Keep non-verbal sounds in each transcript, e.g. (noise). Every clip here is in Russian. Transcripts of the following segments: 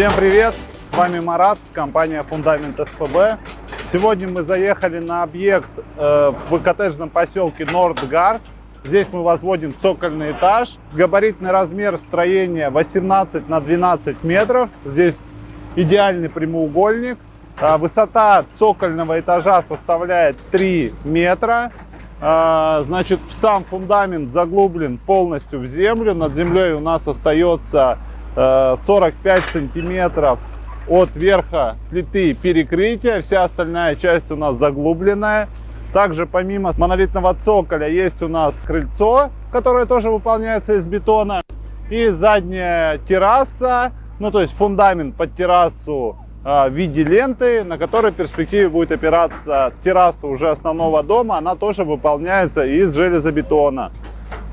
Всем привет! С вами Марат, компания Фундамент СПБ. Сегодня мы заехали на объект э, в коттеджном поселке Нордгард. Здесь мы возводим цокольный этаж. Габаритный размер строения 18 на 12 метров. Здесь идеальный прямоугольник. А, высота цокольного этажа составляет 3 метра. А, значит, сам фундамент заглублен полностью в землю. Над землей у нас остается 45 э, сантиметров от верха плиты перекрытия. Вся остальная часть у нас заглубленная. Также помимо монолитного цоколя есть у нас крыльцо, которое тоже выполняется из бетона. И задняя терраса, ну то есть фундамент под террасу э, в виде ленты, на которой в перспективе будет опираться терраса уже основного дома. Она тоже выполняется из железобетона.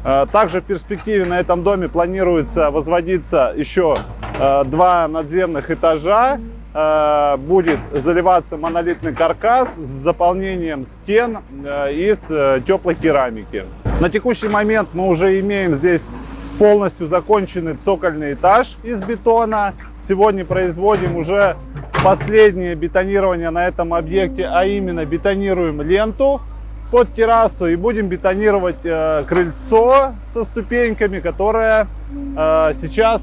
Э, также в перспективе на этом доме планируется возводиться еще э, два надземных этажа. Э, будет заливаться монолитный каркас с заполнением стен из теплой керамики. На текущий момент мы уже имеем здесь полностью законченный цокольный этаж из бетона. Сегодня производим уже последнее бетонирование на этом объекте, а именно бетонируем ленту под террасу и будем бетонировать э, крыльцо со ступеньками, которое э, сейчас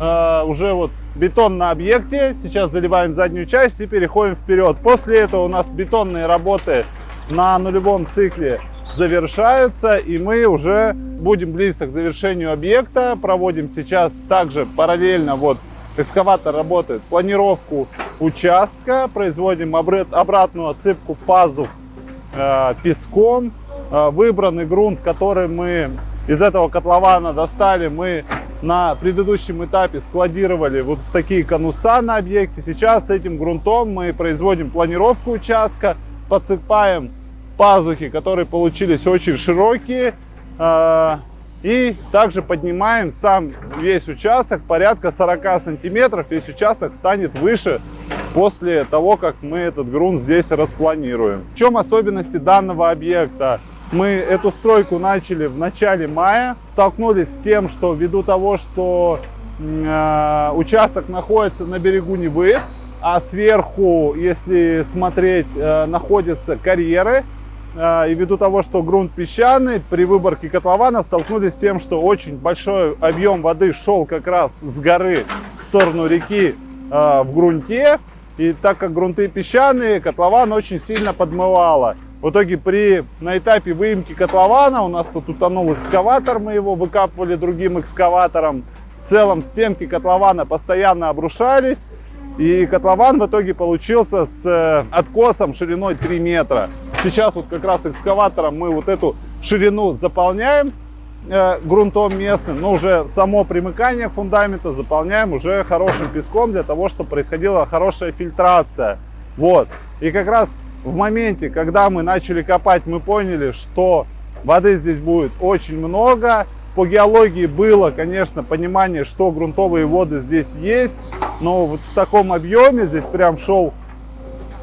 э, уже вот бетон на объекте. Сейчас заливаем заднюю часть и переходим вперед. После этого у нас бетонные работы на нулевом цикле завершаются и мы уже будем близко к завершению объекта. Проводим сейчас также параллельно вот экскаватор работает планировку участка, производим обратную отсыпку пазух песком. Э, выбранный грунт, который мы из этого котлована достали, мы на предыдущем этапе складировали вот в такие конуса на объекте. Сейчас с этим грунтом мы производим планировку участка, подсыпаем пазухи, которые получились очень широкие. Э, и также поднимаем сам весь участок порядка 40 сантиметров. Весь участок станет выше после того, как мы этот грунт здесь распланируем. В чем особенности данного объекта? Мы эту стройку начали в начале мая, столкнулись с тем, что ввиду того, что э, участок находится на берегу Невы, а сверху, если смотреть, э, находятся карьеры, э, и ввиду того, что грунт песчаный, при выборке котлована столкнулись с тем, что очень большой объем воды шел как раз с горы в сторону реки э, в грунте, и так как грунты песчаные, котлован очень сильно подмывало. В итоге при, на этапе выемки котлована у нас тут утонул экскаватор, мы его выкапывали другим экскаватором. В целом стенки котлована постоянно обрушались. И котлован в итоге получился с э, откосом шириной 3 метра. Сейчас вот как раз экскаватором мы вот эту ширину заполняем грунтом местным, но уже само примыкание фундамента заполняем уже хорошим песком для того, чтобы происходила хорошая фильтрация. Вот. И как раз в моменте, когда мы начали копать, мы поняли, что воды здесь будет очень много. По геологии было, конечно, понимание, что грунтовые воды здесь есть, но вот в таком объеме здесь прям шел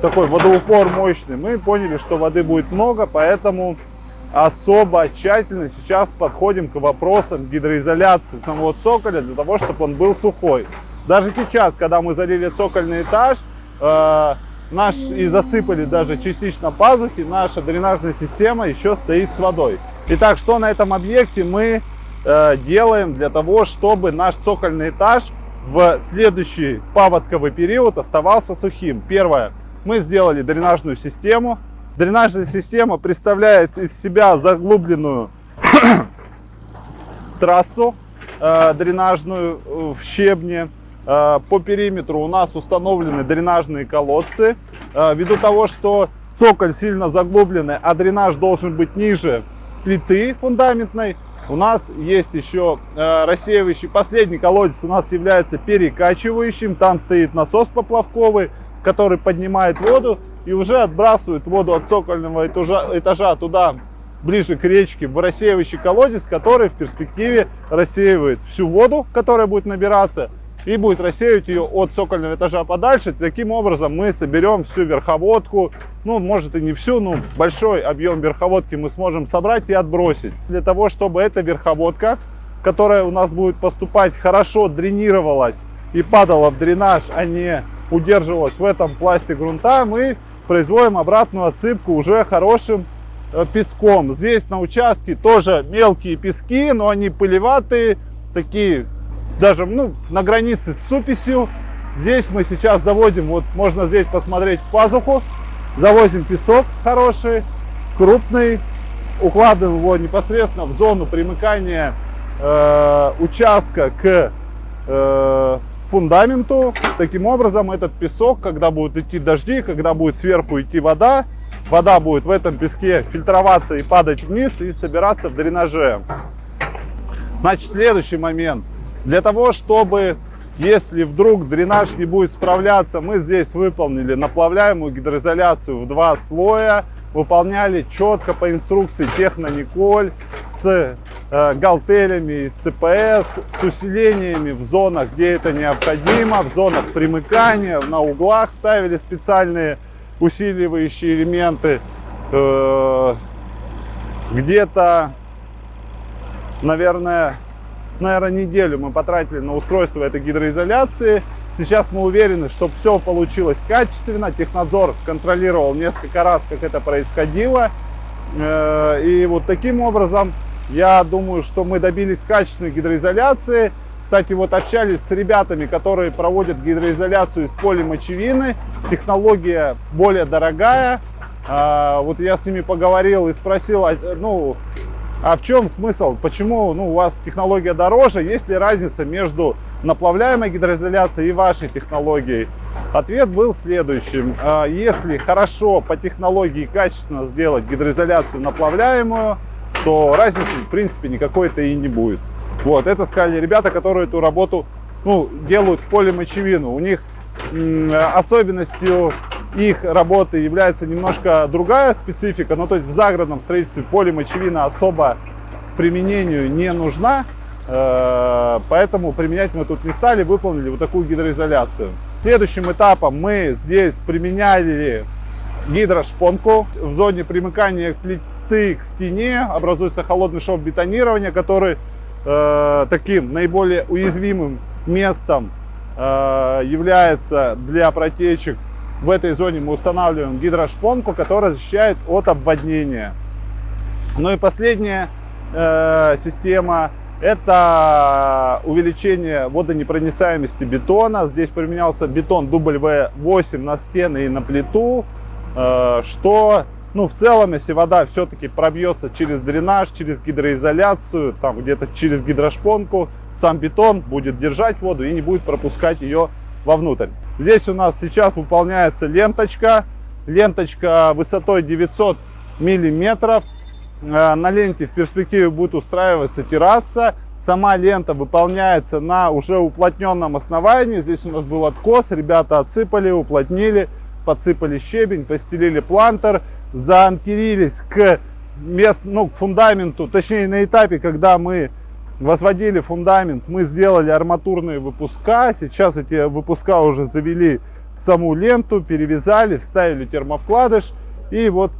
такой водоупор мощный. Мы поняли, что воды будет много, поэтому особо тщательно сейчас подходим к вопросам гидроизоляции самого цоколя для того, чтобы он был сухой. Даже сейчас, когда мы залили цокольный этаж, э, наш и засыпали даже частично пазухи, наша дренажная система еще стоит с водой. Итак, что на этом объекте мы э, делаем для того, чтобы наш цокольный этаж в следующий паводковый период оставался сухим? Первое, мы сделали дренажную систему, Дренажная система представляет из себя заглубленную (coughs) трассу э, дренажную э, в щебне. Э, по периметру у нас установлены дренажные колодцы. Э, ввиду того, что цоколь сильно заглубленный, а дренаж должен быть ниже плиты фундаментной, у нас есть еще э, рассеивающий. Последний колодец у нас является перекачивающим. Там стоит насос поплавковый, который поднимает воду и уже отбрасывают воду от цокольного этажа, этажа туда, ближе к речке, в рассеивающий колодец, который в перспективе рассеивает всю воду, которая будет набираться, и будет рассеивать ее от цокольного этажа подальше. Таким образом мы соберем всю верховодку, ну, может и не всю, но большой объем верховодки мы сможем собрать и отбросить. Для того, чтобы эта верховодка, которая у нас будет поступать, хорошо дренировалась и падала в дренаж, а не удерживалась в этом пласте грунта, мы производим обратную отсыпку уже хорошим э, песком. Здесь на участке тоже мелкие пески, но они пылеватые, такие даже ну, на границе с суписью. Здесь мы сейчас заводим, вот можно здесь посмотреть в пазуху, завозим песок хороший, крупный, укладываем его непосредственно в зону примыкания э, участка к э, фундаменту. Таким образом, этот песок, когда будут идти дожди, когда будет сверху идти вода, вода будет в этом песке фильтроваться и падать вниз и собираться в дренаже. Значит, следующий момент. Для того, чтобы, если вдруг дренаж не будет справляться, мы здесь выполнили наплавляемую гидроизоляцию в два слоя, выполняли четко по инструкции Технониколь с э, галтелями, с ЦПС, с усилениями в зонах, где это необходимо, в зонах примыкания, на углах ставили специальные усиливающие элементы. Э, Где-то, наверное, наверное, неделю мы потратили на устройство этой гидроизоляции. Сейчас мы уверены, что все получилось качественно. Технадзор контролировал несколько раз, как это происходило. Э, и вот таким образом, я думаю, что мы добились качественной гидроизоляции. Кстати, вот общались с ребятами, которые проводят гидроизоляцию из полимочевины. Технология более дорогая. А, вот я с ними поговорил и спросил, а, ну, а в чем смысл? Почему ну, у вас технология дороже? Есть ли разница между наплавляемой гидроизоляцией и вашей технологией? Ответ был следующим. А, если хорошо по технологии качественно сделать гидроизоляцию наплавляемую, то разницы в принципе никакой-то и не будет. Вот, это сказали ребята, которые эту работу ну, делают полимочевину. У них особенностью их работы является немножко другая специфика, ну то есть в загородном строительстве полимочевина особо применению не нужна, поэтому применять мы тут не стали, выполнили вот такую гидроизоляцию. Следующим этапом мы здесь применяли гидрошпонку в зоне примыкания плиты к стене, образуется холодный шов бетонирования, который э, таким наиболее уязвимым местом э, является для протечек в этой зоне мы устанавливаем гидрошпонку, которая защищает от обводнения. Ну и последняя э, система это увеличение водонепроницаемости бетона. Здесь применялся бетон W8 на стены и на плиту, э, что ну, в целом, если вода все-таки пробьется через дренаж, через гидроизоляцию, там где-то через гидрошпонку, сам бетон будет держать воду и не будет пропускать ее вовнутрь. Здесь у нас сейчас выполняется ленточка. Ленточка высотой 900 миллиметров. Э, на ленте в перспективе будет устраиваться терраса. Сама лента выполняется на уже уплотненном основании. Здесь у нас был откос. Ребята отсыпали, уплотнили, подсыпали щебень, постелили плантер, заанкерились к, мест, ну, к фундаменту, точнее на этапе, когда мы возводили фундамент, мы сделали арматурные выпуска. Сейчас эти выпуска уже завели в саму ленту, перевязали, вставили термовкладыш и вот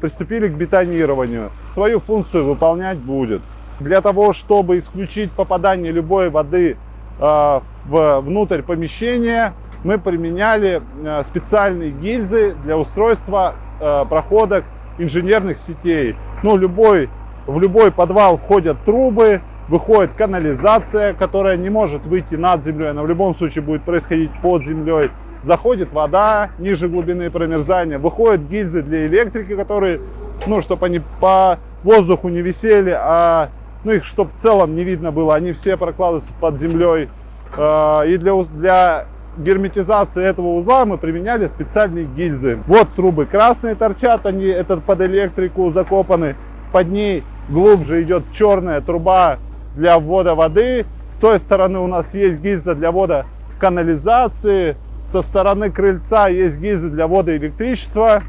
приступили к бетонированию. Свою функцию выполнять будет. Для того, чтобы исключить попадание любой воды э, в, внутрь помещения, мы применяли э, специальные гильзы для устройства э, проходок инженерных сетей. Ну, любой, в любой подвал входят трубы, выходит канализация, которая не может выйти над землей, она в любом случае будет происходить под землей. Заходит вода ниже глубины промерзания, выходят гильзы для электрики, которые, ну, чтобы они по воздуху не висели, а ну, их чтобы в целом не видно было, они все прокладываются под землей. А, и для, для герметизации этого узла мы применяли специальные гильзы. Вот трубы красные торчат, они этот под электрику закопаны. Под ней глубже идет черная труба для ввода воды. С той стороны у нас есть гильза для ввода канализации. Со стороны крыльца есть гильзы для ввода электричества.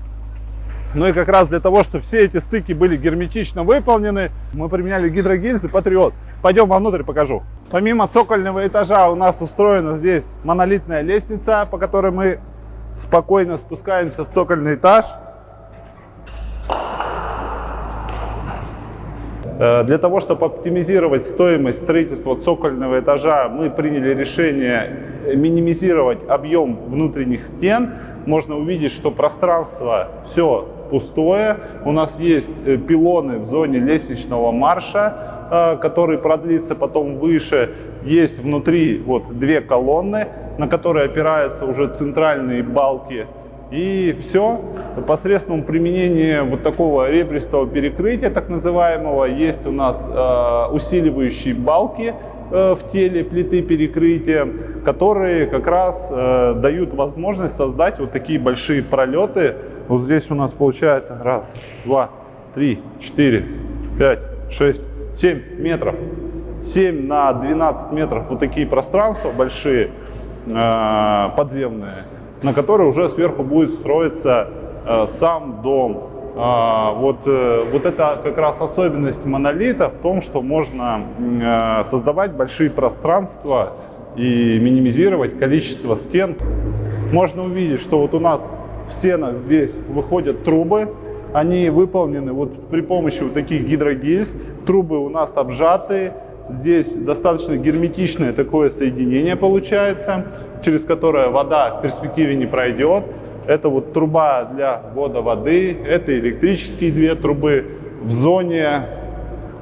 Ну и как раз для того, чтобы все эти стыки были герметично выполнены, мы применяли гидрогильзы Патриот. Пойдем вовнутрь покажу. Помимо цокольного этажа у нас устроена здесь монолитная лестница, по которой мы спокойно спускаемся в цокольный этаж. Для того, чтобы оптимизировать стоимость строительства цокольного этажа, мы приняли решение минимизировать объем внутренних стен. Можно увидеть, что пространство все пустое. У нас есть э, пилоны в зоне лестничного марша, э, который продлится потом выше. Есть внутри вот две колонны, на которые опираются уже центральные балки и все, посредством применения вот такого ребристого перекрытия, так называемого, есть у нас э, усиливающие балки э, в теле плиты перекрытия, которые как раз э, дают возможность создать вот такие большие пролеты. Вот здесь у нас получается раз, два, три, четыре, пять, шесть, семь метров. 7 на 12 метров вот такие пространства большие, э, подземные на которой уже сверху будет строиться э, сам дом. А, вот, э, вот это как раз особенность монолита в том, что можно э, создавать большие пространства и минимизировать количество стен. Можно увидеть, что вот у нас в стенах здесь выходят трубы, они выполнены вот при помощи вот таких гидрогильз. Трубы у нас обжатые, Здесь достаточно герметичное такое соединение получается, через которое вода в перспективе не пройдет. Это вот труба для ввода воды, это электрические две трубы. В зоне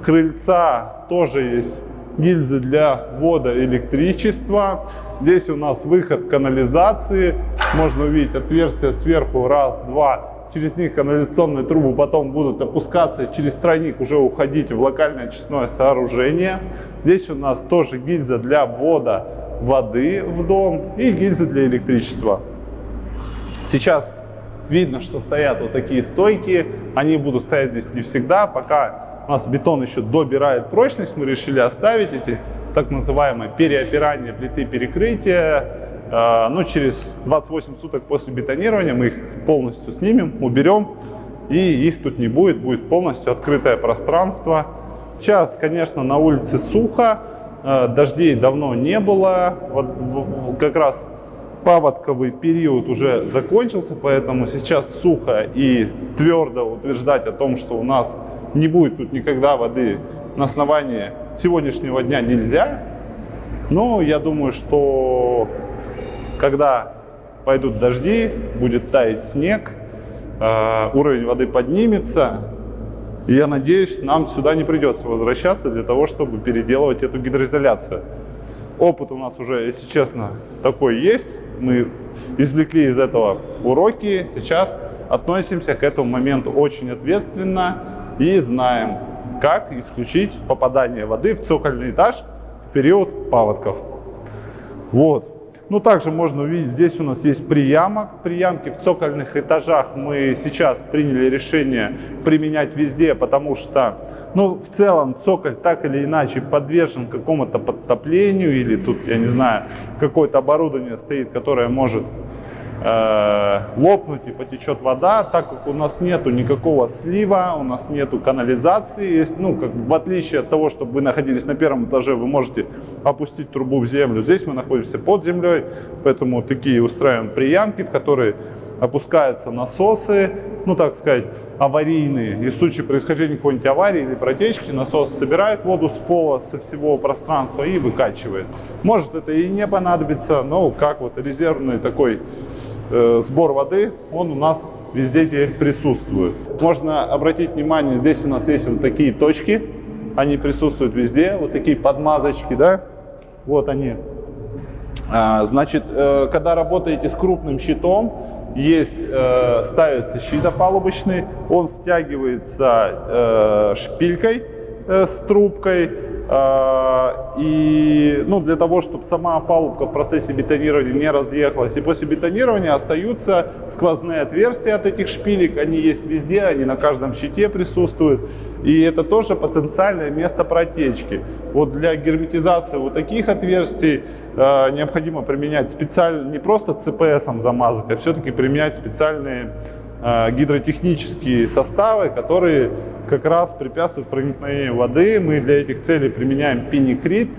крыльца тоже есть гильзы для ввода электричества. Здесь у нас выход канализации. Можно увидеть отверстие сверху, раз, два, через них канализационные трубы потом будут опускаться, через тройник уже уходить в локальное очистное сооружение. Здесь у нас тоже гильза для ввода воды в дом и гильзы для электричества. Сейчас видно, что стоят вот такие стойки. Они будут стоять здесь не всегда, пока у нас бетон еще добирает прочность, мы решили оставить эти так называемые переопирания плиты перекрытия а, ну, через 28 суток после бетонирования мы их полностью снимем, уберем, и их тут не будет, будет полностью открытое пространство. Сейчас, конечно, на улице сухо, дождей давно не было, вот как раз паводковый период уже закончился, поэтому сейчас сухо и твердо утверждать о том, что у нас не будет тут никогда воды на основании сегодняшнего дня нельзя. Но я думаю, что когда пойдут дожди, будет таять снег, э, уровень воды поднимется, и я надеюсь, нам сюда не придется возвращаться для того, чтобы переделывать эту гидроизоляцию. Опыт у нас уже, если честно, такой есть. Мы извлекли из этого уроки. Сейчас относимся к этому моменту очень ответственно и знаем, как исключить попадание воды в цокольный этаж в период паводков. Вот. Ну, также можно увидеть, здесь у нас есть приямок. Приямки в цокольных этажах мы сейчас приняли решение применять везде, потому что, ну, в целом цоколь так или иначе подвержен какому-то подтоплению или тут, я не знаю, какое-то оборудование стоит, которое может э, лопнуть и потечет вода, так как у нас нету никакого слива, у нас нету канализации, есть, ну, как в отличие от того, чтобы вы находились на первом этаже, вы можете опустить трубу в землю, здесь мы находимся под землей, поэтому такие устраиваем приямки, в которые опускаются насосы, ну, так сказать, аварийные. И в случае происхождения какой-нибудь аварии или протечки насос собирает воду с пола, со всего пространства и выкачивает. Может это и не понадобится, но как вот резервный такой сбор воды, он у нас везде теперь присутствует. Можно обратить внимание, здесь у нас есть вот такие точки, они присутствуют везде, вот такие подмазочки, да, вот они. А, значит, э, когда работаете с крупным щитом, есть, э, ставится щит опалубочный, он стягивается э, шпилькой э, с трубкой, и ну, для того, чтобы сама опалубка в процессе бетонирования не разъехалась. И после бетонирования остаются сквозные отверстия от этих шпилек. Они есть везде, они на каждом щите присутствуют. И это тоже потенциальное место протечки. Вот для герметизации вот таких отверстий э, необходимо применять специально, не просто ЦПСом замазать, а все-таки применять специальные Э, гидротехнические составы, которые как раз препятствуют проникновению воды. Мы для этих целей применяем пеникрит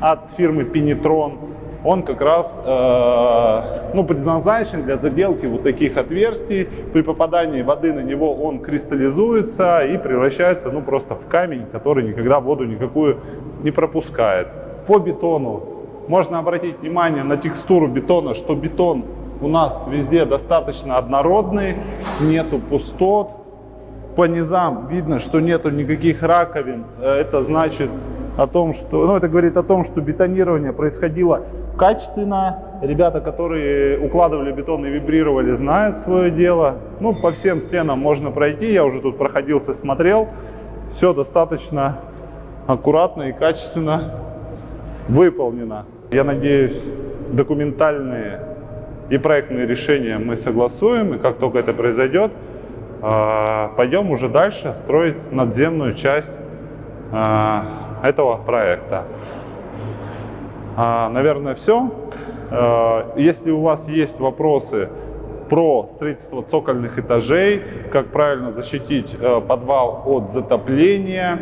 от фирмы Пенитрон. он как раз э, ну, предназначен для заделки вот таких отверстий. При попадании воды на него он кристаллизуется и превращается ну, просто в камень, который никогда воду никакую не пропускает. По бетону можно обратить внимание на текстуру бетона, что бетон у нас везде достаточно однородный, нету пустот. По низам видно, что нету никаких раковин. Э, это значит о том, что, ну, это говорит о том, что бетонирование происходило качественно. Ребята, которые укладывали бетон и вибрировали, знают свое дело. Ну, по всем стенам можно пройти. Я уже тут проходился, смотрел. Все достаточно аккуратно и качественно выполнено. Я надеюсь, документальные и проектные решения мы согласуем. И как только это произойдет, пойдем уже дальше строить надземную часть а, этого проекта. А, наверное, все. А, если у вас есть вопросы про строительство цокольных этажей, как правильно защитить э, подвал от затопления,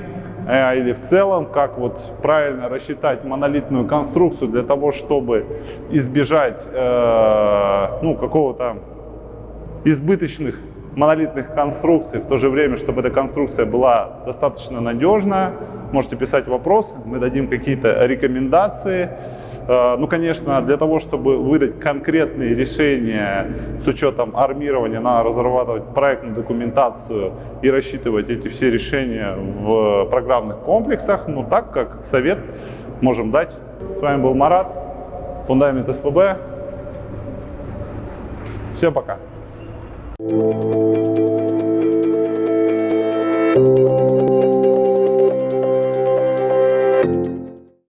э, или в целом, как вот правильно рассчитать монолитную конструкцию для того, чтобы избежать э, ну, какого-то избыточных монолитных конструкций, в то же время, чтобы эта конструкция была достаточно надежная, можете писать вопросы, мы дадим какие-то рекомендации. Э, ну, конечно, для того, чтобы выдать конкретные решения с учетом армирования, надо разрабатывать проектную документацию и рассчитывать эти все решения в программных комплексах. Ну, так как совет можем дать. С вами был Марат, Фундамент СПБ. Всем пока. Música